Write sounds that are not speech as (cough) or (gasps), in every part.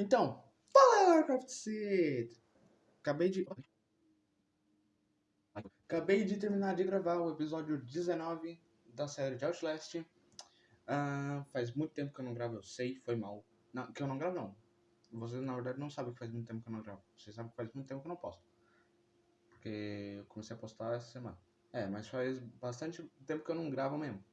Então, fala Warcraft Seed! Acabei de. Acabei de terminar de gravar o episódio 19 da série de Outlast. Uh, faz muito tempo que eu não gravo, eu sei, foi mal. Não, que eu não gravo não. Vocês na verdade não sabem que faz muito tempo que eu não gravo. Vocês sabem que faz muito tempo que eu não posto. Porque eu comecei a postar essa semana. É, mas faz bastante tempo que eu não gravo mesmo.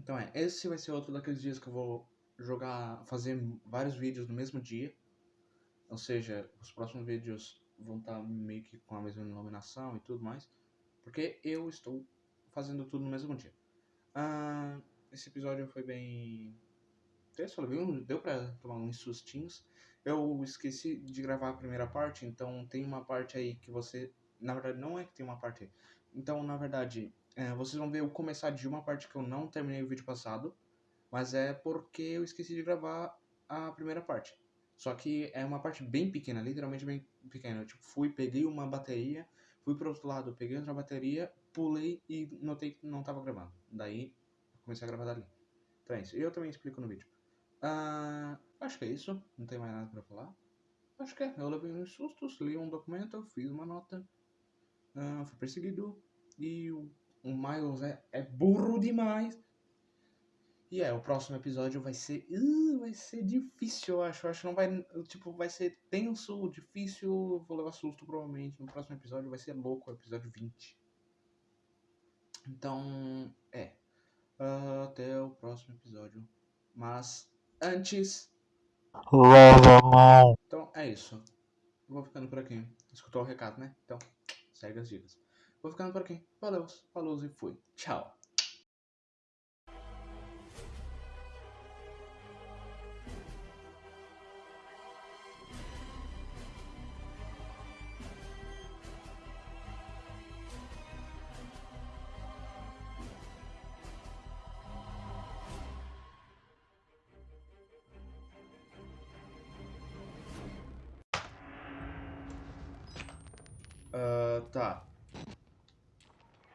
Então é, esse vai ser outro daqueles dias que eu vou jogar, fazer vários vídeos no mesmo dia. Ou seja, os próximos vídeos vão estar meio que com a mesma iluminação e tudo mais. Porque eu estou fazendo tudo no mesmo dia. Ah, esse episódio foi bem. Deu pra tomar uns sustinhos. Eu esqueci de gravar a primeira parte, então tem uma parte aí que você. Na verdade, não é que tem uma parte aí. Então, na verdade, é, vocês vão ver eu começar de uma parte que eu não terminei o vídeo passado. Mas é porque eu esqueci de gravar a primeira parte. Só que é uma parte bem pequena, literalmente bem pequena. Eu tipo, fui, peguei uma bateria, fui pro outro lado, peguei outra bateria, pulei e notei que não tava gravando. Daí comecei a gravar dali. Então é isso. Eu também explico no vídeo. Uh, acho que é isso. Não tem mais nada pra falar. Acho que é. Eu levei uns sustos, li um documento, fiz uma nota. Uh, fui perseguido. E o, o Miles é, é burro demais. E é, o próximo episódio vai ser. Uh, vai ser difícil, eu acho. Eu acho que não vai. Tipo, vai ser tenso, difícil. Vou levar susto provavelmente. No próximo episódio vai ser louco, o episódio 20. Então, é. Uh, até o próximo episódio. Mas, antes. Lava a mão. Então, é isso. Vou ficando por aqui. Escutou o recado, né? Então, segue as dicas. Vou ficando por aqui. Valeu, falou e fui. Tchau. Uh, tá.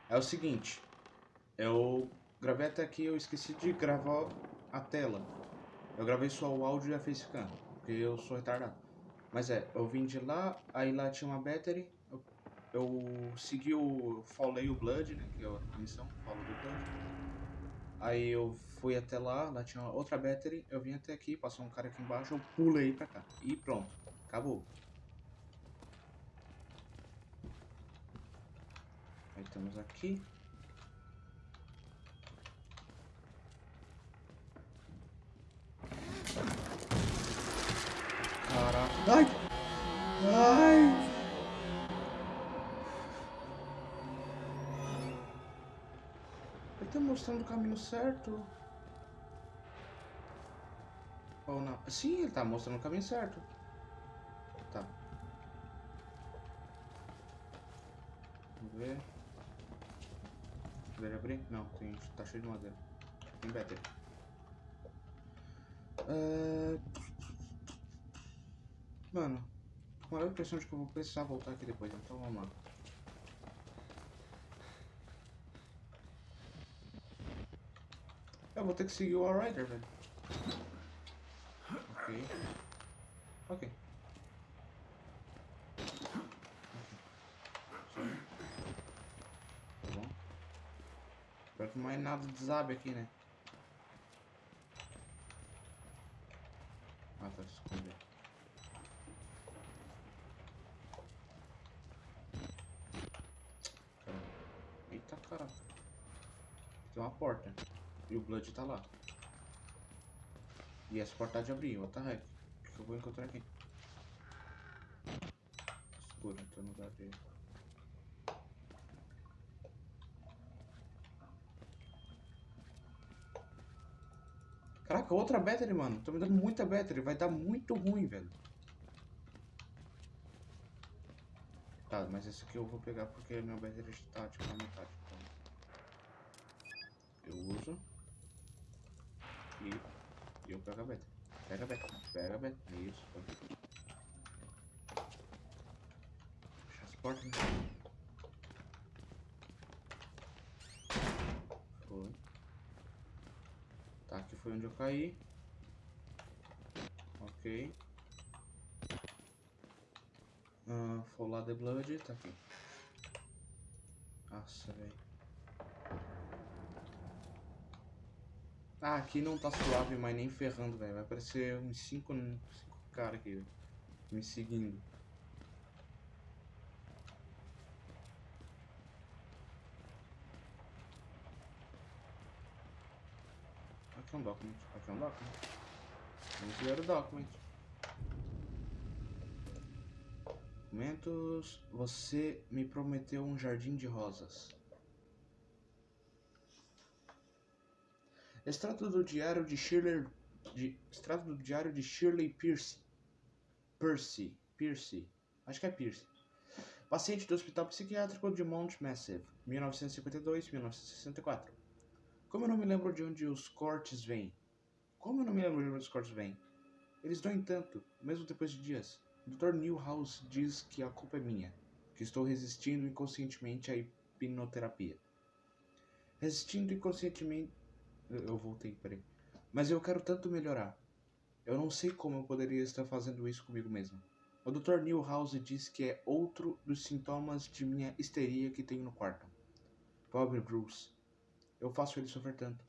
É o seguinte. Eu gravei até aqui, eu esqueci de gravar a tela. Eu gravei só o áudio e a facecam, porque eu sou retardado. Mas é, eu vim de lá, aí lá tinha uma battery. Eu, eu segui o Follow o Blood, né, que é a missão, do Blood. Aí eu fui até lá, lá tinha outra battery, eu vim até aqui, passou um cara aqui embaixo, eu pulei pra cá. E pronto, acabou. Estamos aqui. Caraca. Ai! Ai! Ele tá mostrando o caminho certo. Ou não? Sim, ele tá mostrando o caminho certo. Tá. Vamos ver. Abrir? Não, tem, tá cheio de madeira. Tem battery. Uh... Mano, com a impressão de que eu vou precisar voltar aqui depois, então vamos lá. Eu vou ter que seguir o Rider, velho. Ok. Ok. Espero que não é nada desabe aqui, né? Ah, tá escondendo. Eita caramba. Tem uma porta. E o Blood tá lá. E essa porta de abrir, what the heck? O que eu vou encontrar aqui? Escuro, então não dá de... Caraca, outra battery, mano. Tô me dando muita battery. Vai dar muito ruim, velho. Tá, mas esse aqui eu vou pegar porque meu battery está tipo na metade. Então... Eu uso. E, eu pego a battery. Pega a battery. Pega a battery. Isso. Fecha as portas. Né? Onde eu caí. Ok. Uh, Follow the Blood, tá aqui. Nossa, velho. Ah, aqui não tá suave, mas nem ferrando, velho. Vai aparecer uns 5 caras aqui, véio, me seguindo. Aqui é um document. Aqui é um document. Vamos ver o document. Documentos. Você me prometeu um jardim de rosas. Extrato do diário de Shirley. De, extrato do diário de Shirley Pierce. Percy. Pierce. Acho que é Pierce. Paciente do Hospital Psiquiátrico de Mount Massive, 1952-1964. Como eu não me lembro de onde os cortes vêm? Como eu não me lembro de onde os cortes vêm? Eles doem tanto, mesmo depois de dias. Dr. Newhouse diz que a culpa é minha, que estou resistindo inconscientemente à hipnoterapia. Resistindo inconscientemente. Eu voltei, peraí. Mas eu quero tanto melhorar. Eu não sei como eu poderia estar fazendo isso comigo mesmo. O Dr. Newhouse diz que é outro dos sintomas de minha histeria que tenho no quarto. Pobre Bruce. Eu faço ele sofrer tanto.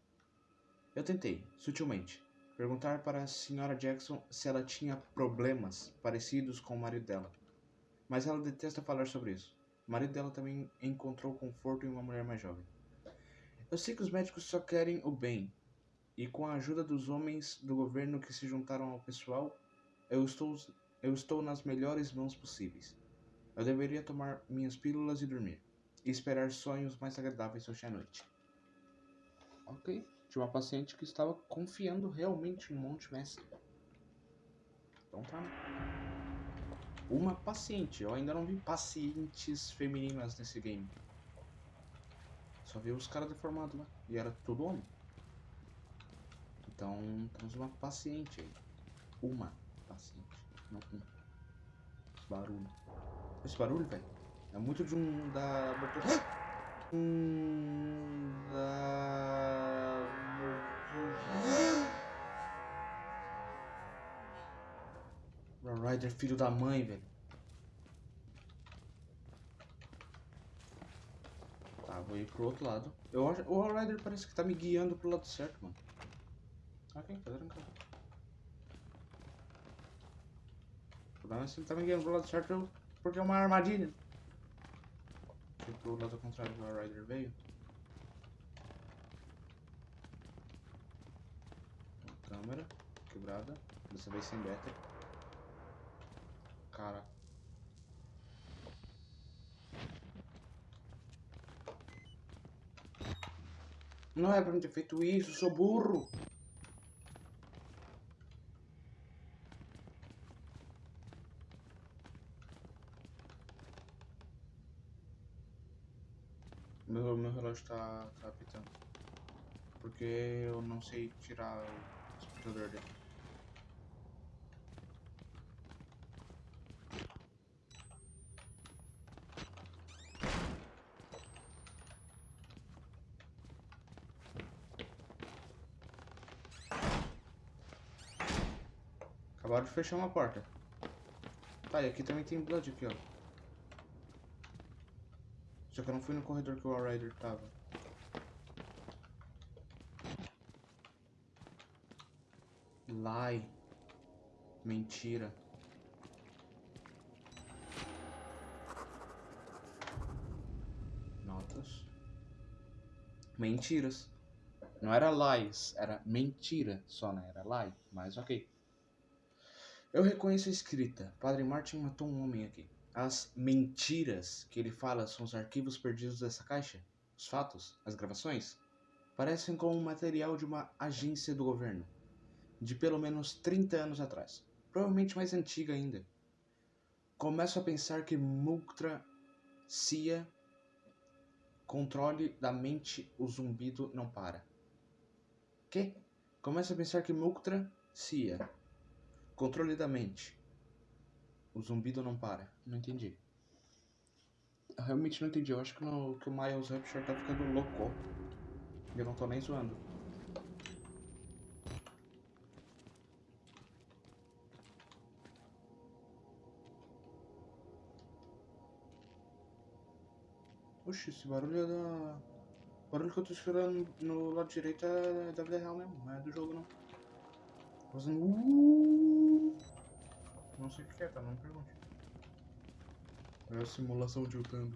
Eu tentei, sutilmente, perguntar para a Sra. Jackson se ela tinha problemas parecidos com o marido dela. Mas ela detesta falar sobre isso. O marido dela também encontrou conforto em uma mulher mais jovem. Eu sei que os médicos só querem o bem, e com a ajuda dos homens do governo que se juntaram ao pessoal, eu estou, eu estou nas melhores mãos possíveis. Eu deveria tomar minhas pílulas e dormir, e esperar sonhos mais agradáveis hoje à noite. Ok de uma paciente que estava confiando realmente no Monte Messi. Então tá. Uma paciente. Eu ainda não vi pacientes femininas nesse game. Só vi os caras deformados lá. E era tudo homem. Então temos uma paciente aí. Uma paciente. Não um. Barulho. Esse barulho, velho. É muito de um da. (gasps) Um da. Rider, filho da mãe, velho. Tá, vou ir pro outro lado. Eu o Rider parece que tá me guiando pro lado certo, mano. Ok, tá tranquilo. O problema é se ele tá me guiando pro lado certo porque é uma armadilha. Ir pro lado contrário do Rider veio. Uma câmera quebrada. Dessa vez sem beta cara. Não é pra me ter feito isso, sou burro. Meu, meu relógio tá, tá apitando. Porque eu não sei tirar o despertador dele. Acabaram de fechar uma porta. Tá, e aqui também tem Blood aqui, ó. Só que eu não fui no corredor que o Rider tava. Lie. Mentira. Notas. Mentiras. Não era lies, era mentira só, né? Era lie, mas ok. Eu reconheço a escrita. Padre Martin matou um homem aqui. As mentiras que ele fala são os arquivos perdidos dessa caixa? Os fatos? As gravações? Parecem como material de uma agência do governo. De pelo menos 30 anos atrás. Provavelmente mais antiga ainda. Começo a pensar que Muktra Cia controle da mente o zumbido não para. Que? Começo a pensar que Muktra Cia Controle da mente. O zumbido não para. Não entendi. Eu realmente não entendi. Eu acho que, no, que o Miles Rapture tá ficando louco. Eu não tô nem zoando. Oxi, esse barulho é da... O barulho que eu tô escutando no lado direito é da vida real mesmo, não é do jogo não. Fazendo... Uh! Não sei o que é, tá? Não me pergunte. É a simulação de Utando.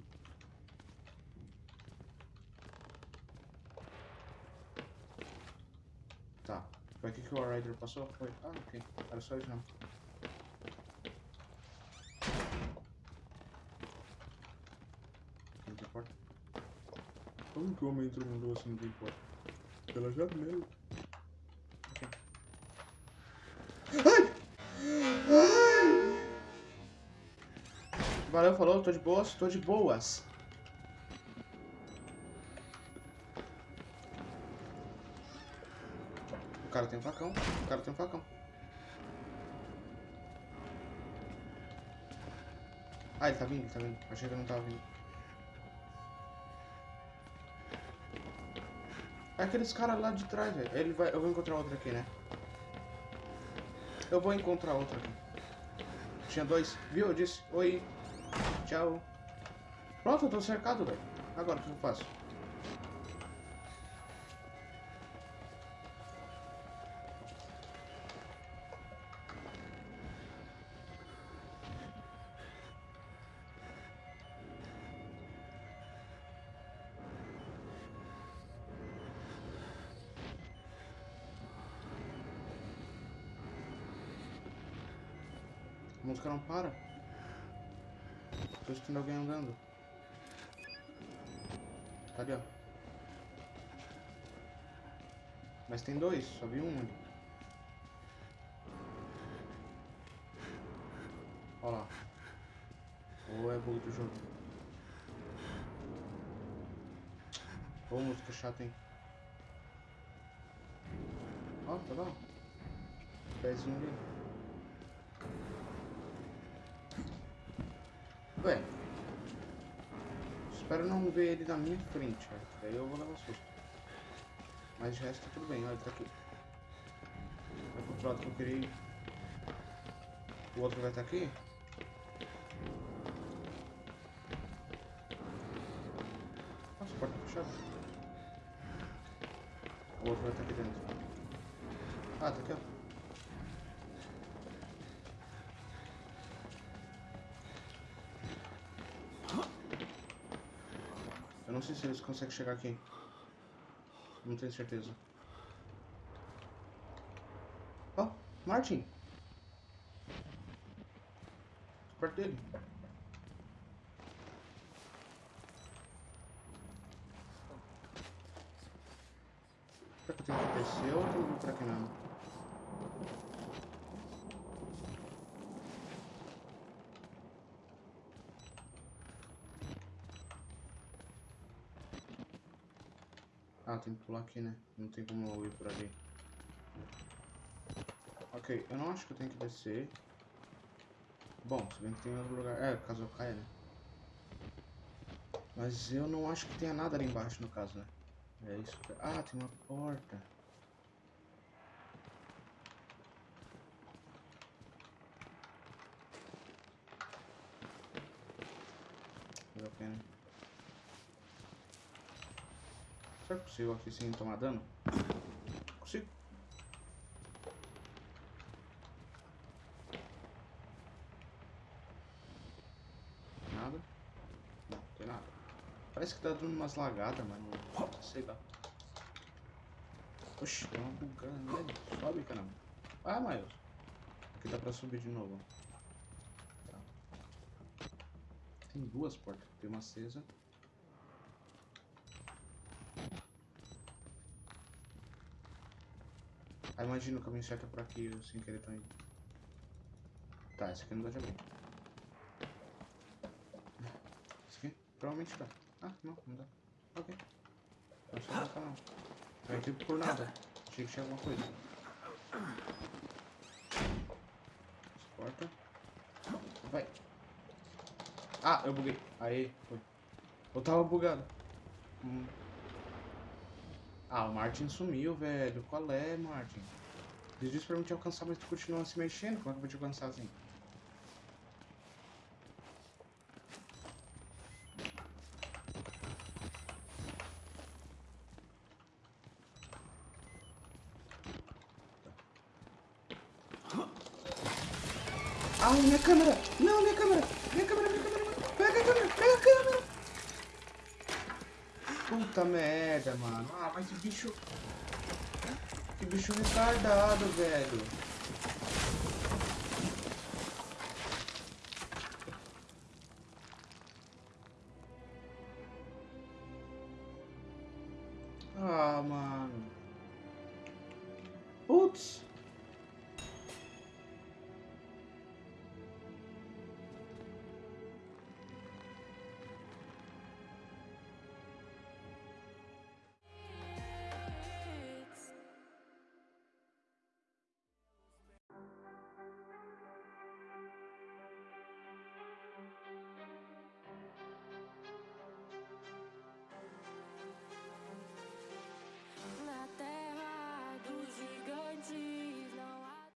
Tá. Foi aqui que o Rider passou? Foi. Ah, ok. Era só isso não. Não tem porta. Como que o homem entrou no assim não tem porta? Pela janela. Ok. Ai! Valeu, falou, tô de boas, tô de boas. O cara tem um facão, o cara tem um facão. Ah, ele tá vindo, ele tá vindo. Achei que ele não tava vindo. É aqueles caras lá de trás, velho. Ele vai. Eu vou encontrar outro aqui, né? Eu vou encontrar outro aqui. Tinha dois. Viu? Eu disse. Oi. Tchau. Pronto, eu tô cercado, velho. Agora o que eu faço? A música não para. Tô escutando alguém andando. Tá ali, ó. Mas tem dois, só vi um ali. Ó lá. Ou é bug do jogo. Ô, música chata, hein? Ó, tá lá. Pezinho ali. Ué. Espero não ver ele na minha frente. Daí eu vou levar susto. Mas de resto tá tudo bem, olha, ele tá aqui. Vai pro outro lado que eu queria ir. O outro vai estar aqui? Nossa, a porta tá fechada. O outro vai estar aqui dentro. Ah, tá aqui, ó. Não sei se eles conseguem chegar aqui. Não tenho certeza. Ó, oh, Martin. Perto dele. Será que eu tenho que descer ou eu que pra aqui mesmo? Ah, tem que pular aqui, né? Não tem como eu ir por ali. Ok, eu não acho que eu tenho que descer. Bom, se bem que tem outro lugar. É, caso eu caia, né? Mas eu não acho que tenha nada ali embaixo, no caso, né? É isso. que- Ah, tem uma porta. Vale a pena. Será que possível aqui sem tomar dano? Consigo. Nada? Não, tem nada. Parece que tá dando umas lagadas, mas não sei lá. Oxi, tem uma bugada nele. Sobe, caramba. Ah, Miles. Aqui dá pra subir de novo. Tá. Tem duas portas. Tem uma acesa. Ah, imagina o caminho certo é por aqui, eu sem querer tô indo. Tá, esse aqui não dá de abrir. Esse aqui? Provavelmente dá. Ah, não, não dá. Ok. Não não tá não. Vai aqui por nada. Achei que tinha alguma coisa. Essa porta. Vai. Ah, eu buguei. Aí, foi. Eu tava bugado. Hum. Ah, o Martin sumiu, velho. Qual é, Martin? Ele disse pra mim te alcançar, mas tu continua se mexendo. Como é que eu vou te alcançar assim? Ah, minha câmera! Não, minha câmera! Minha câmera, minha câmera! Pega a câmera! Pega a câmera! Puta merda, mano. Ah, mas que bicho... Que bicho retardado, velho.